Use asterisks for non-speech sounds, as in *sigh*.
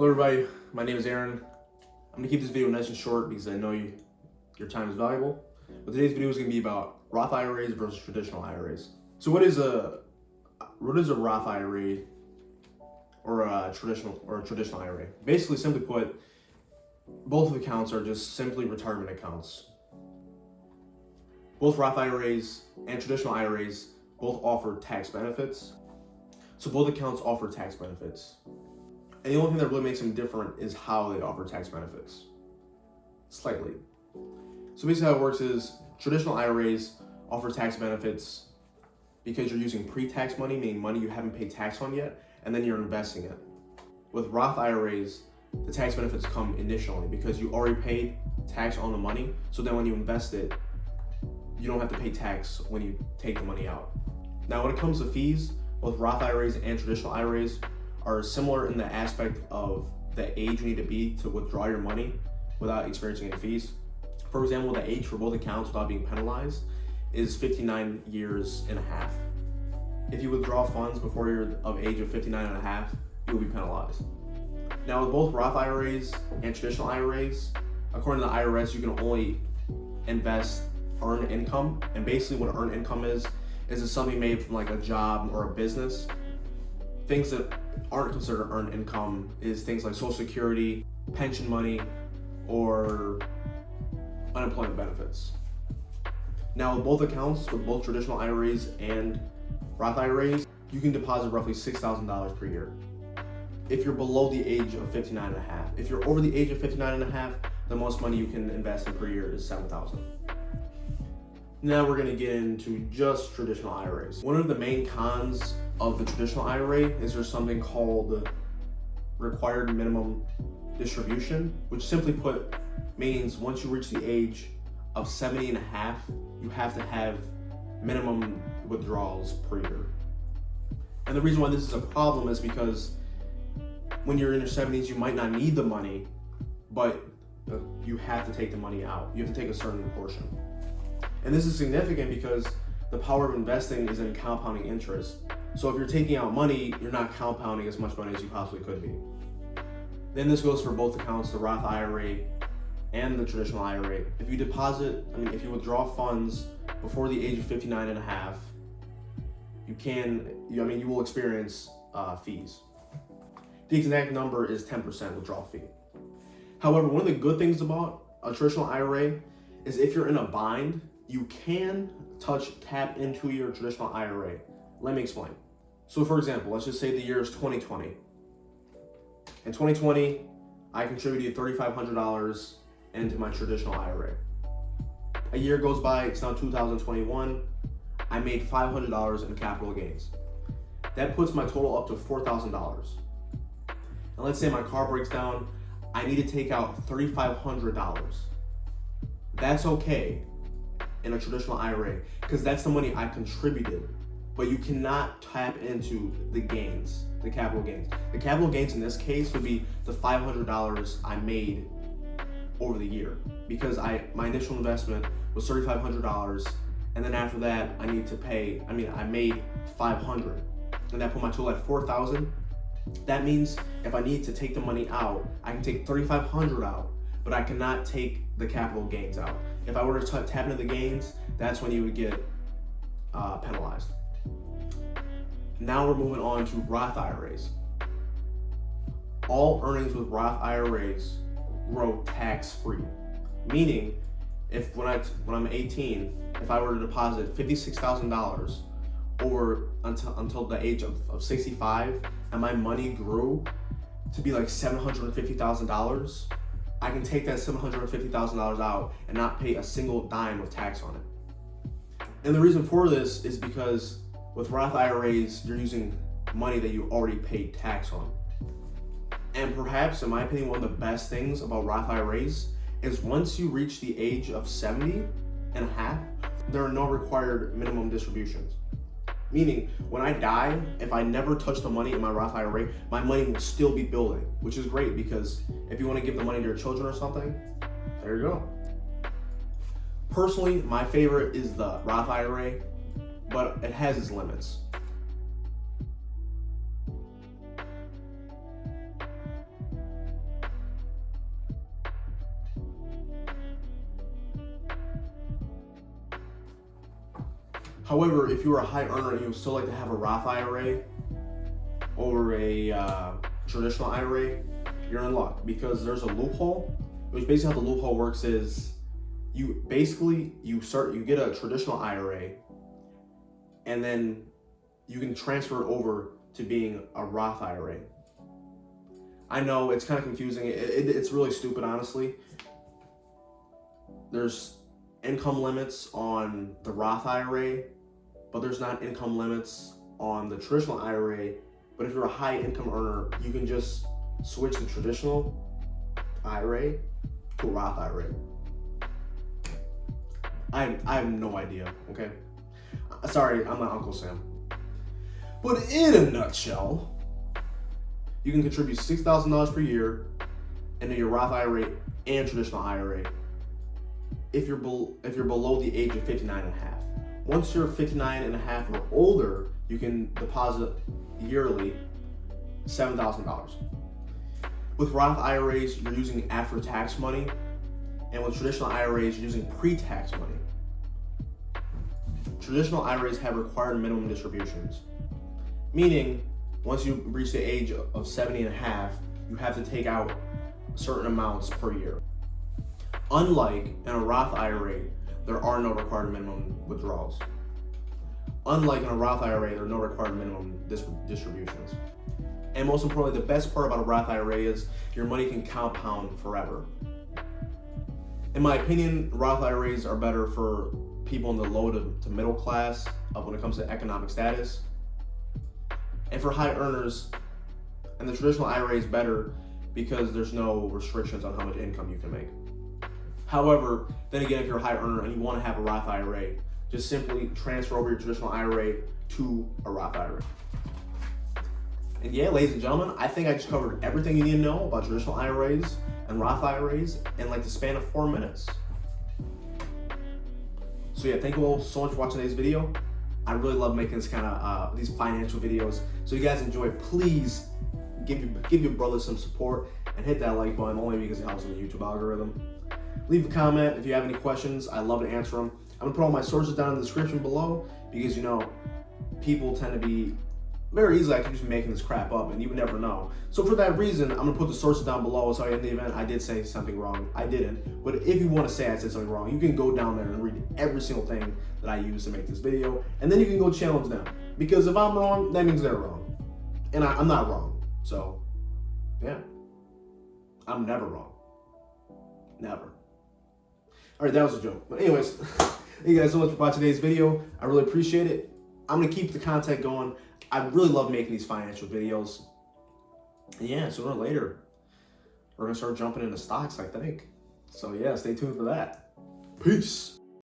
Hello everybody, my name is Aaron. I'm gonna keep this video nice and short because I know you, your time is valuable. But today's video is gonna be about Roth IRAs versus traditional IRAs. So what is a what is a Roth IRA or a traditional or a traditional IRA? Basically, simply put, both accounts are just simply retirement accounts. Both Roth IRAs and traditional IRAs both offer tax benefits. So both accounts offer tax benefits. And the only thing that really makes them different is how they offer tax benefits. Slightly. So basically how it works is traditional IRAs offer tax benefits because you're using pre-tax money, meaning money you haven't paid tax on yet, and then you're investing it. With Roth IRAs, the tax benefits come initially because you already paid tax on the money. So then when you invest it, you don't have to pay tax when you take the money out. Now, when it comes to fees, both Roth IRAs and traditional IRAs are similar in the aspect of the age you need to be to withdraw your money without experiencing any fees. For example, the age for both accounts without being penalized is 59 years and a half. If you withdraw funds before you're of age of 59 and a half, you'll be penalized. Now with both Roth IRAs and traditional IRAs, according to the IRS, you can only invest earned income. And basically what earned income is, is it something made from like a job or a business. Things that aren't considered earned income is things like social security, pension money, or unemployment benefits. Now with both accounts, with both traditional IRAs and Roth IRAs, you can deposit roughly $6,000 per year. If you're below the age of 59 and a half. If you're over the age of 59 and a half, the most money you can invest in per year is 7,000. Now we're gonna get into just traditional IRAs. One of the main cons of the traditional IRA is there's something called required minimum distribution, which simply put means once you reach the age of 70 and a half, you have to have minimum withdrawals per year. And the reason why this is a problem is because when you're in your 70s, you might not need the money, but uh, you have to take the money out. You have to take a certain portion. And this is significant because the power of investing is in compounding interest. So if you're taking out money, you're not compounding as much money as you possibly could be. Then this goes for both accounts, the Roth IRA and the traditional IRA. If you deposit, I mean, if you withdraw funds before the age of 59 and a half, you can, you, I mean, you will experience uh, fees. The exact number is 10% withdrawal fee. However, one of the good things about a traditional IRA is if you're in a bind, you can touch, tap into your traditional IRA. Let me explain. So for example, let's just say the year is 2020. In 2020, I contributed $3,500 into my traditional IRA. A year goes by, it's now 2021. I made $500 in capital gains. That puts my total up to $4,000. And let's say my car breaks down, I need to take out $3,500. That's okay in a traditional IRA because that's the money I contributed. But you cannot tap into the gains, the capital gains. The capital gains in this case would be the $500 I made over the year because I my initial investment was $3,500 and then after that I need to pay, I mean I made 500 and that put my total at 4,000. That means if I need to take the money out, I can take 3,500 out, but I cannot take the capital gains out. If I were to tap into the gains, that's when you would get uh, penalized. Now we're moving on to Roth IRAs. All earnings with Roth IRAs grow tax-free. Meaning, if when I when I'm 18, if I were to deposit $56,000 over until until the age of, of 65, and my money grew to be like $750,000, I can take that $750,000 out and not pay a single dime of tax on it. And the reason for this is because with Roth IRAs, you're using money that you already paid tax on. And perhaps, in my opinion, one of the best things about Roth IRAs is once you reach the age of 70 and a half, there are no required minimum distributions. Meaning, when I die, if I never touch the money in my Roth IRA, my money will still be building, which is great because if you want to give the money to your children or something, there you go. Personally, my favorite is the Roth IRA, but it has its limits. However, if you're a high earner and you still like to have a Roth IRA or a uh, traditional IRA, you're in luck because there's a loophole, which basically how the loophole works is you basically, you start, you get a traditional IRA and then you can transfer it over to being a Roth IRA. I know it's kind of confusing. It, it, it's really stupid, honestly. There's income limits on the Roth IRA, but there's not income limits on the traditional IRA. But if you're a high income earner, you can just switch the traditional IRA to Roth IRA. I, I have no idea, okay? Uh, sorry, I'm not Uncle Sam. But in a nutshell, you can contribute $6,000 per year into your Roth IRA and traditional IRA if you're if you're below the age of 59 and a half. Once you're 59 and a half or older, you can deposit yearly $7,000. With Roth IRAs, you're using after-tax money, and with traditional IRAs, you're using pre-tax money. Traditional IRAs have required minimum distributions, meaning once you reach the age of 70 and a half, you have to take out certain amounts per year. Unlike in a Roth IRA, there are no required minimum withdrawals. Unlike in a Roth IRA, there are no required minimum distributions. And most importantly, the best part about a Roth IRA is your money can compound forever. In my opinion, Roth IRAs are better for people in the low to, to middle class of when it comes to economic status. And for high earners, and the traditional IRA is better because there's no restrictions on how much income you can make. However, then again, if you're a high earner and you want to have a Roth IRA, just simply transfer over your traditional IRA to a Roth IRA. And yeah, ladies and gentlemen, I think I just covered everything you need to know about traditional IRAs and Roth IRAs in like the span of four minutes. So yeah, thank you all so much for watching today's video. I really love making this kind of uh, these financial videos. So you guys enjoy, please give your, give your brother some support and hit that like button only because it helps in the YouTube algorithm. Leave a comment if you have any questions. I love to answer them. I'm gonna put all my sources down in the description below because you know, people tend to be very easily I could just be making this crap up and you would never know. So for that reason, I'm gonna put the sources down below so in the event I did say something wrong, I didn't. But if you wanna say I said something wrong, you can go down there and read every single thing that I use to make this video. And then you can go challenge them. Because if I'm wrong, that means they're wrong. And I, I'm not wrong. So, yeah. I'm never wrong. Never. All right, that was a joke. But anyways, *laughs* thank you guys so much for watching today's video. I really appreciate it. I'm gonna keep the content going. I really love making these financial videos. And yeah, sooner or later, we're gonna start jumping into stocks, I think. So yeah, stay tuned for that. Peace.